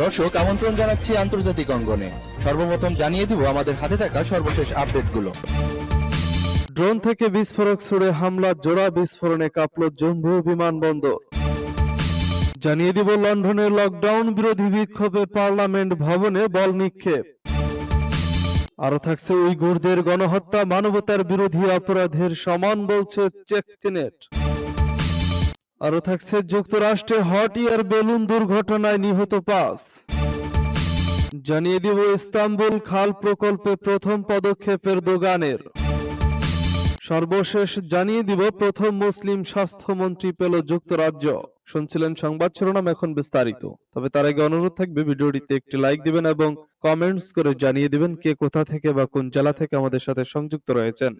দর্শক, আমন্ত্রণ জানাচ্ছি আন্তর্জাতিক অঙ্গনে। সর্বপ্রথম জানিয়ে দিব আমাদের হাতে থাকা সর্বশেষ আপডেটগুলো। ড্রোন থেকে বিস্ফোরক ছুড়ে হামলা, জোড়া বিস্ফোরণে কাঁপল জম্মু বিমানবন্দর। জানিয়ে দিব লন্ডনে লকডাউন বিরোধী বিক্ষোভে পার্লামেন্ট ভবনে বল নিক্ষেপ। আরও থাকছে উইগুরদের গণহত্যা, মানবতার বিরোধী অপরাধের সমান বলছে চেকচিনেট আরও থাকছে যুক্তরাষ্ট্রে হট ইয়ার বেলুন দুর্ঘটনায় নিহত পাঁচ। জানিয়ে দিব ইস্তাম্বুল খাল প্রকল্পে প্রথম পদক্ষেপের দোগানের সর্বশেষ জানিয়ে দিব প্রথম মুসলিম স্বাস্থ্যমন্ত্রী পেল যুক্তরাজ্য। শুনছিলেন সংবাদ শিরোনাম এখন বিস্তারিত। তবে তার আগে অনুরোধ থাকবে ভিডিওটিতে একটি লাইক দিবেন এবং কমেন্টস করে জানিয়ে দিবেন কে কোথা থেকে বা কোন জেলা থেকে আমাদের সাথে সংযুক্ত রয়েছেন।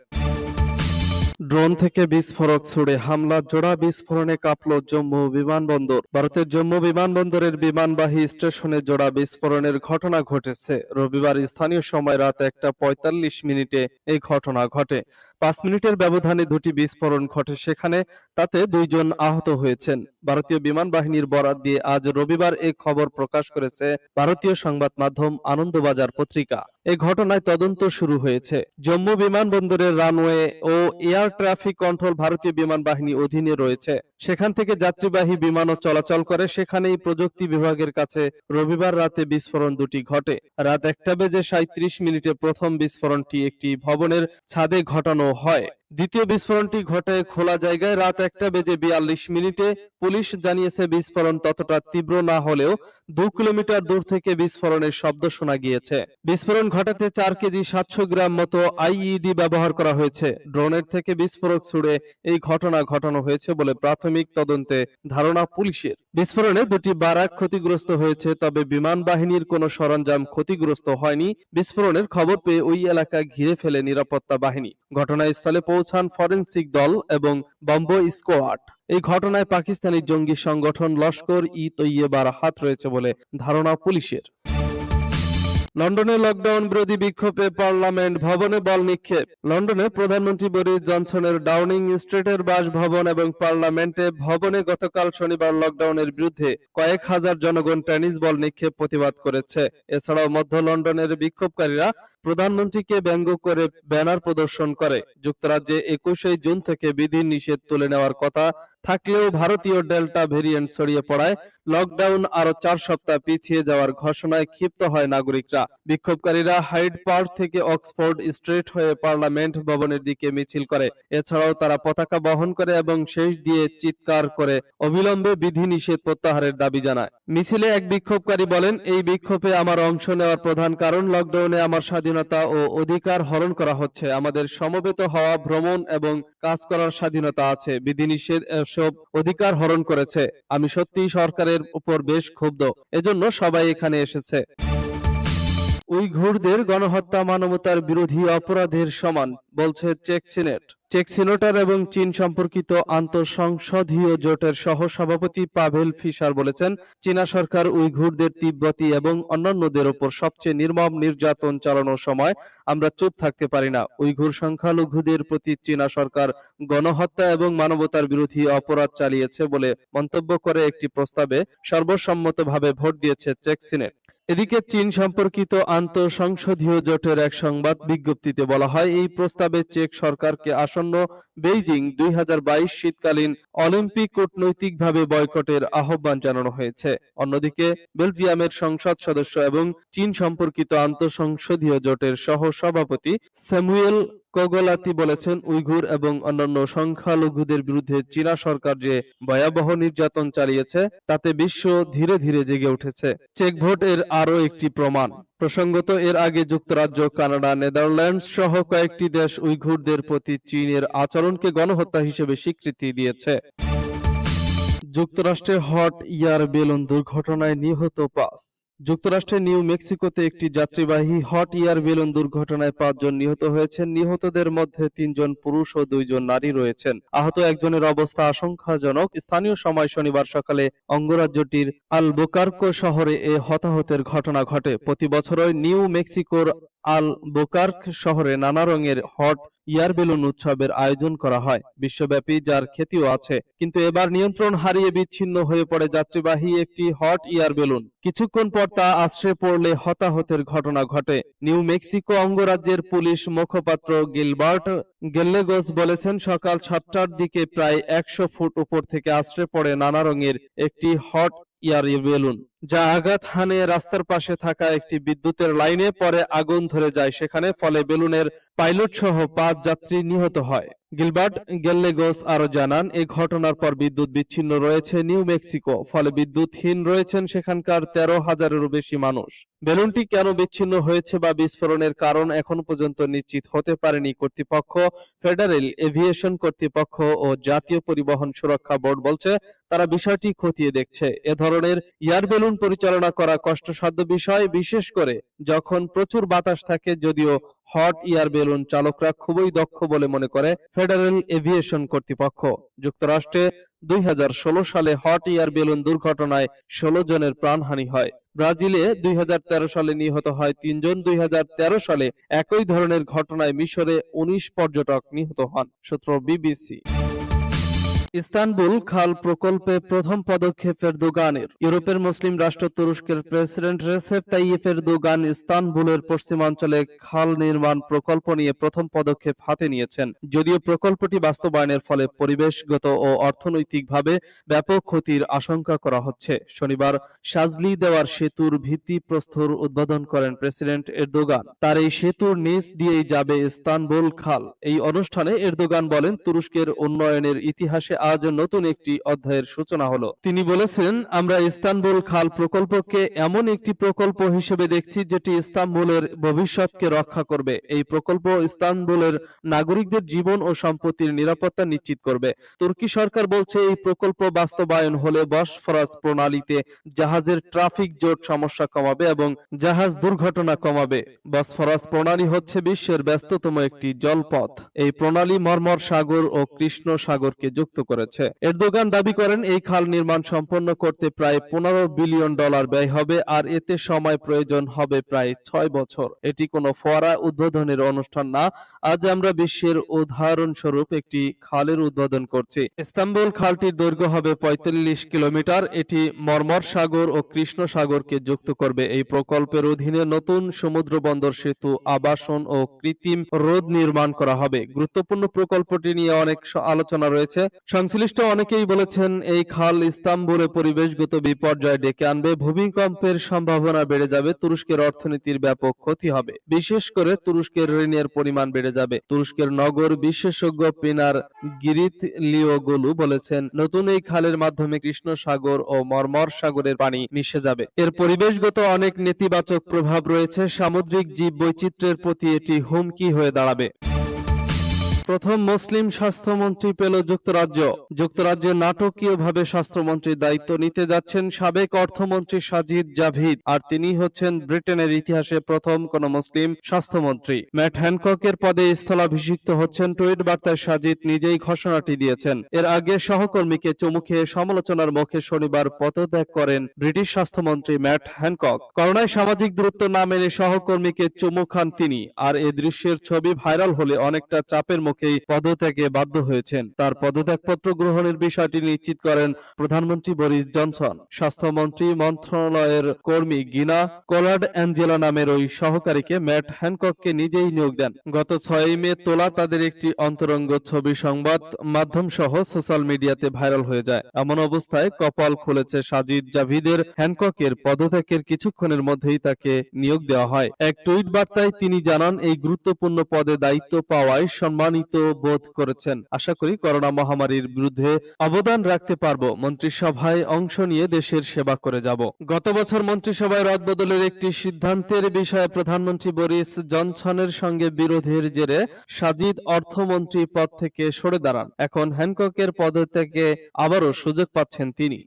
ড্রোন থেকে বিস্ফোরক ছুড়ে হামলা, জোড়া বিস্ফোরণে কাঁপল জম্মু বিমানবন্দর। ভারতের জম্মু বিমানবন্দরের বিমানবাহী স্টেশনে জোড়া বিস্ফোরণের ঘটনা ঘটেছে। রবিবার স্থানীয় সময় রাত একটা পঁয়তাল্লিশ মিনিটে এই ঘটনা ঘটে। পাঁচ মিনিটের ব্যবধানে দুটি বিস্ফোরণ ঘটে সেখানে, তাতে দুইজন আহত হয়েছেন। ভারতীয় বিমান বাহিনীর বরাত দিয়ে আজ রবিবার এই খবর প্রকাশ করেছে ভারতীয় সংবাদ মাধ্যম আনন্দবাজার পত্রিকা। এই ঘটনায় তদন্ত শুরু হয়েছে। জম্মু বিমানবন্দরের রানওয়ে ও এয়ার ট্রাফিক কন্ট্রোল ভারতীয় বিমান বাহিনী অধীনে রয়েছে। সেখান থেকে যাত্রীবাহী বিমানও চলাচল করে। সেখানেই প্রযুক্তি বিভাগের কাছে রবিবার রাতে বিস্ফোরণ দুটি ঘটে। রাত একটা বেজে সাঁত্রিশ মিনিটে প্রথম বিস্ফোরণটি একটি ভবনের ছাদে ঘটানো হয় দ্বিতীয় বিস্ফোরণটি ঘটে খোলা জায়গায় রাত একটা বেজে বিয়াল্লিশ মিনিটে। পুলিশ জানিয়েছে, বিস্ফোরণ ততটা তীব্র না হলেও দু কিলোমিটার দূর থেকে বিস্ফোরণের শব্দ শোনা গিয়েছে। বিস্ফোরণ ঘটাতে চার কেজি সাতশো গ্রাম মতো আইইডি ব্যবহার করা হয়েছে। ড্রোনের থেকে বিস্ফোরক ছুড়ে এই ঘটনা ঘটানো হয়েছে বলে প্রাথমিক তদন্তে ধারণা পুলিশের। বিস্ফোরণে দুটি বারাক ক্ষতিগ্রস্ত হয়েছে, তবে বিমান বাহিনীর কোনো সরঞ্জাম ক্ষতিগ্রস্ত হয়নি। বিস্ফোরণের খবর পেয়ে ওই এলাকা ঘিরে ফেলে নিরাপত্তা বাহিনী। ঘটনাস্থলে পৌঁছান ফরেন্সিক দল এবং বম্ব স্কোয়াড। এই ঘটনায় পাকিস্তানি জঙ্গি সংগঠন লস্কর ই তৈয়বার হাত রয়েছে বলে ধারণা পুলিশের। লন্ডনে লকডাউন বিরোধী বিক্ষোভে পার্লামেন্ট ভবনে বল নিক্ষেপ। লন্ডনে প্রধানমন্ত্রী বরিস জনসনের ডাউনিং স্ট্রিটের বাসভবন এবং পার্লামেন্টে ভবনে গতকাল শনিবার লকডাউনের বিরুদ্ধে কয়েক হাজার জনগণ টেনিস বল নিক্ষেপ প্রতিবাদ করেছে। এছাড়াও মধ্য লন্ডনের বিক্ষোভকারীরা প্রধানমন্ত্রীকে ব্যঙ্গ করে ব্যানার প্রদর্শন করে। যুক্তরাজ্যে একুশে জুন থেকে বিধি নিষেধ তুলে নেওয়ার কথা থাকলেও ভারতীয় ডেল্টা ভেরিয়েন্ট ছড়িয়ে পড়ায় লকডাউন আরও চার সপ্তাহ পিছিয়ে যাওয়ার ঘোষণায় ক্ষিপ্ত হয় নাগরিকরা। বিক্ষোভকারীরা হাইড পার্ক থেকে অক্সফোর্ড স্ট্রিট হয়ে পার্লামেন্ট ভবনের দিকে মিছিল করে। এছাড়াও তারা পতাকা বহন করে এবং শেষ দিয়ে চিৎকার করে অবিলম্বে বিধি নিষেধ প্রত্যাহারের দাবি জানায়। মিছিলে এক বিক্ষোভকারী বলেন, এই বিক্ষোভে আমার অংশ নেওয়ার প্রধান কারণ লকডাউনে আমার স্বাধীনতা ও অধিকার হরণ করা হচ্ছে। আমাদের সমবেত হওয়া ভ্রমণ এবং কাজ করার স্বাধীনতা আছে। বিধিনিষেধ সব অধিকার হরণ করেছে। আমি সত্যিই সরকারের উপর বেশ ক্ষুব্ধ। এজন্য সবাই এখানে এসেছে। উইঘুরদের গণহত্যা মানবতার বিরোধী অপরাধের সমান, বলছে চেক সিনেট। চেক সিনেটর এবং চীন সম্পর্কিত আন্তঃসংসদীয় জোটের সহ সভাপতি পাভেল ফিশার বলেছেন, চীনা সরকার উইঘুরদের তিব্বতী এবং অন্যান্যদের ওপর সবচেয়ে নির্মম নির্যাতন চালানোর সময় আমরা চুপ থাকতে পারি না। উইঘুর সংখ্যালঘুদের প্রতি চীনা সরকার গণহত্যা এবং মানবতার বিরোধী অপরাধ চালিয়েছে বলে মন্তব্য করে একটি প্রস্তাবে সর্বসম্মতভাবে ভোট দিয়েছে চেক সিনেট। এদিকে চীন সম্পর্কিত আন্তঃসংসদীয় জোটের এক সংবাদ বিজ্ঞপ্তিতে বলা হয়, এই প্রস্তাবে চেক সরকারকে আসন্ন বেইজিং দুই হাজার বাইশ শীতকালীন অলিম্পিক কূটনৈতিকভাবে বয়কটের আহ্বান জানানো হয়েছে। অন্যদিকে, বেলজিয়ামের সংসদ সদস্য এবং চীন সম্পর্কিত আন্তঃসংসদীয় জোটের সহ সভাপতি স্যামুয়েল কগলাতি বলেছেন উইঘুর এবং অন্যান্য সংখ্যালঘুদের বিরুদ্ধে চীনা সরকার যে ভয়াবহ নির্যাতন চালিয়েছে, তাতে বিশ্ব ধীরে ধীরে জেগে উঠেছে। চেক ভোট এর আরও একটি প্রমাণ। প্রসঙ্গত, এর আগে যুক্তরাজ্য, কানাডা, নেদারল্যান্ডস সহ কয়েকটি দেশ উইঘুরদের প্রতি চীনের আচরণকে গণহত্যা হিসেবে স্বীকৃতি দিয়েছে। যুক্তরাষ্ট্রে হট ইয়ার বেলুন দুর্ঘটনায় নিহত পাঁচ। যুক্তরাষ্ট্রের নিউ মেক্সিকোতে একটি যাত্রীবাহী হট ইয়ার বেলুন দুর্ঘটনায় পাঁচজন নিহত হয়েছেন। নিহতদের মধ্যে তিনজন পুরুষ ও দুইজন নারী রয়েছেন। আহত একজনের অবস্থা আশঙ্কাজনক। স্থানীয় সময় শনিবার সকালে অঙ্গরাজ্যটির আল আলবোকার্কো শহরে এ হতাহতের ঘটনা ঘটে। প্রতি বছরই নিউ মেক্সিকোর আল বোকার্ক শহরে নানা রঙের হট ইয়ার বেলুন উৎসবের আয়োজন করা হয়। বিশ্বব্যাপী যার খ্যাতিও আছে। কিন্তু এবার নিয়ন্ত্রণ হারিয়ে বিচ্ছিন্ন হয়ে পড়ে যাত্রীবাহী একটি হট ইয়ার বেলুন। কিছুক্ষণ পর তা আশ্রে পড়লে হতাহতের ঘটনা ঘটে। নিউ মেক্সিকো অঙ্গরাজ্যের পুলিশ মুখপাত্র গিলবার্ট গেল্লেগোস বলেছেন, সকাল সাতটার দিকে প্রায় একশো ফুট উপর থেকে আশ্রে পড়ে নানা রঙের একটি হট যা আঘাত হানে রাস্তার পাশে থাকা একটি বিদ্যুতের লাইনে পরে আগুন ধরে যায়। সেখানে ফলে বেলুনের পাইলট সহ পাঁচ যাত্রী নিহত হয়। গিলবার্ট গেল্লেগোস আরও জানান এই ঘটনার পর বিদ্যুৎ বিচ্ছিন্ন রয়েছে নিউ মেক্সিকো, ফলে বিদ্যুৎহীন রয়েছেন সেখানকার তেরো হাজারেরও বেশি মানুষ। বেলুনটি কেন বিচ্ছিন্ন হয়েছে বা বিস্ফোরণের কারণ এখন পর্যন্ত নিশ্চিত হতে পারেনি কর্তৃপক্ষ। ফেডারেল এভিয়েশন কর্তৃপক্ষ ও জাতীয় পরিবহন সুরক্ষা বোর্ড বলছে তারা বিষয়টি খতিয়ে দেখছে। এ ধরনের এয়ার বেলুন পরিচালনা করা কষ্টসাধ্য বিষয়, বিশেষ করে যখন প্রচুর বাতাস থাকে, যদিও হট এয়ার বেলুন চালকরা খুবই দক্ষ বলে মনে করে ফেডারেল এভিয়েশন কর্তৃপক্ষ। যুক্তরাষ্ট্রে দুই সালে হট এয়ার বেলুন দুর্ঘটনায় ষোলো জনের প্রাণহানি হয়। ব্রাজিলে দুই হাজার তেরো সালে নিহত হয় তিনজন, দুই হাজার তেরো সালে একই ধরনের ঘটনায় মিশরে উনিশ পর্যটক নিহত হন, সূত্র বিবিসি। ইস্তানবুল খাল প্রকল্পে প্রথম পদক্ষেপ এরদোগানের ইউরোপের মুসলিম রাষ্ট্র তুরস্কের প্রেসিডেন্ট রেসেপ তাইয়েফ এরদোগান ইস্তানবুলের পশ্চিমাঞ্চলে খাল নির্মাণ প্রকল্প নিয়ে প্রথম পদক্ষেপ হাতে নিয়েছেন। যদিও প্রকল্পটি বাস্তবায়নের ফলে পরিবেশগত ও অর্থনৈতিকভাবে ব্যাপক ক্ষতির আশঙ্কা করা হচ্ছে। শনিবার সাজলি দেওয়ার সেতুর ভিত্তি প্রস্তর উদ্বোধন করেন প্রেসিডেন্ট এরদোগান। তার এই সেতুর নিচ দিয়েই যাবে ইস্তানবুল খাল। এই অনুষ্ঠানে এরদোগান বলেন, তুরস্কের উন্নয়নের ইতিহাসে আজ নতুন একটি অধ্যায়ের সূচনা হলো। তিনি বলেছেন, আমরা ইস্তানবুল খাল প্রকল্পকে এমন একটি প্রকল্প হিসেবে দেখছি যেটি ইস্তানবুলের ভবিষ্যৎকে রক্ষা করবে। এই প্রকল্প ইস্তানবুলের নাগরিকদের জীবন ও সম্পত্তির নিরাপত্তা নিশ্চিত করবে। তুর্কি সরকার বলছে, এই প্রকল্প বাস্তবায়ন হলে বসফরাস প্রণালীতে জাহাজের ট্রাফিক জোট সমস্যা কমাবে এবং জাহাজ দুর্ঘটনা কমাবে। বসফরাস প্রণালী হচ্ছে বিশ্বের ব্যস্ততম একটি জলপথ। এই প্রণালী মর্মর সাগর ও কৃষ্ণ সাগরকে যুক্ত করেছে। এরদোগান দাবি করেন, এই খাল নির্মাণ সম্পন্ন করতে প্রায় পনেরো বিলিয়ন ডলার ব্যয় হবে আর এতে সময় প্রয়োজন হবে প্রায় ছয় বছর। এটি কোনো ফোয়ারা উদ্বোধনের অনুষ্ঠান না। আজ আমরা বিশ্বের উদাহরণস্বরূপ একটি খালের উদ্বোধন করছি। ইস্তাম্বুল খালটির দৈর্ঘ্য হবে পঁয়তাল্লিশ কিলোমিটার। এটি মর্মর সাগর ও কৃষ্ণ সাগরকে যুক্ত করবে। এই প্রকল্পের অধীনে নতুন সমুদ্র বন্দর সেতু, আবাসন ও কৃত্রিম রোদ নির্মাণ করা হবে। গুরুত্বপূর্ণ প্রকল্পটি নিয়ে অনেক আলোচনা রয়েছে। সংশ্লিষ্ট অনেকেই বলেছেন, এই খাল ইস্তাম্বুলে পরিবেশগত বিপর্যয় ডেকে আনবে, ভূমিকম্পের সম্ভাবনা বেড়ে যাবে, তুরস্কের অর্থনীতির ব্যাপক ক্ষতি হবে। বিশেষ করে তুরস্কের ঋণের পরিমাণ বেড়ে যাবে। তুরস্কের নগর বিশেষজ্ঞ পিনার গিরিত লিওগুলু বলেছেন, নতুন এই খালের মাধ্যমে কৃষ্ণ সাগর ও মর্মর সাগরের পানি মিশে যাবে। এর পরিবেশগত অনেক নেতিবাচক প্রভাব রয়েছে, সামুদ্রিক জীব বৈচিত্র্যের প্রতি এটি হুমকি হয়ে দাঁড়াবে। প্রথম মুসলিম স্বাস্থ্যমন্ত্রী পেল যুক্তরাজ্য। যুক্তরাজ্যে নাটকীয়ভাবে স্বাস্থ্যমন্ত্রীর দায়িত্ব নিতে যাচ্ছেন সাবেক অর্থমন্ত্রী সাজিদ জাভিদ, আর তিনি হচ্ছেন ব্রিটেনের ইতিহাসে প্রথম কোন মুসলিম স্বাস্থ্যমন্ত্রী। ম্যাট হ্যানককের পদে স্থলাভিষিক্ত হচ্ছেন টুইট বার্তায় সাজিদ নিজেই ঘোষণাটি দিয়েছেন। এর আগে সহকর্মীকে চুমু খেয়ে সমালোচনার মুখে শনিবার পদত্যাগ করেন ব্রিটিশ স্বাস্থ্যমন্ত্রী ম্যাট হ্যানকক। করোনায় সামাজিক দূরত্ব না মেনে সহকর্মীকে চুমু খান তিনি, আর এ দৃশ্যের ছবি ভাইরাল হলে অনেকটা চাপের মুখেই পদত্যাগে বাধ্য হয়েছেন। তার পদত্যাগপত্র গ্রহণের বিষয়টি নিশ্চিত করেন প্রধানমন্ত্রী বরিস জনসন। স্বাস্থ্যমন্ত্রী মন্ত্রণালয়ের কর্মী গিনা কোলার্ড অ্যাঞ্জেলা নামের ওই সহকারীকে ম্যাট হ্যানকককে নিজেই নিয়োগ দেন। গত ছয়ই মে তোলা তাদের একটি অন্তরঙ্গ ছবি সংবাদ মাধ্যম সহ সোশ্যাল মিডিয়াতে ভাইরাল হয়ে যায়। এমন অবস্থায় কপাল খুলেছে সাজিদ জাভিদের। হ্যানককের পদত্যাগের কিছুক্ষণের মধ্যেই তাকে নিয়োগ দেওয়া হয়। এক টুইট বার্তায় তিনি জানান, এই গুরুত্বপূর্ণ পদে দায়িত্ব পাওয়ায় সম্মানিত বোধ করেছেন। আশা করি করোনা মহামারীর বিরুদ্ধে অবদান রাখতে পারব। মন্ত্রিসভায় অংশ নিয়ে দেশের সেবা করে যাব। গত বছর মন্ত্রিসভায় রদবদলের একটি সিদ্ধান্তের বিষয়ে প্রধানমন্ত্রী বরিস জনসনের সঙ্গে বিরোধের জেরে সাজিদ অর্থমন্ত্রী পদ থেকে সরে দাঁড়ান। এখন হ্যানককের পদত্যাগে আবারও সুযোগ পাচ্ছেন তিনি।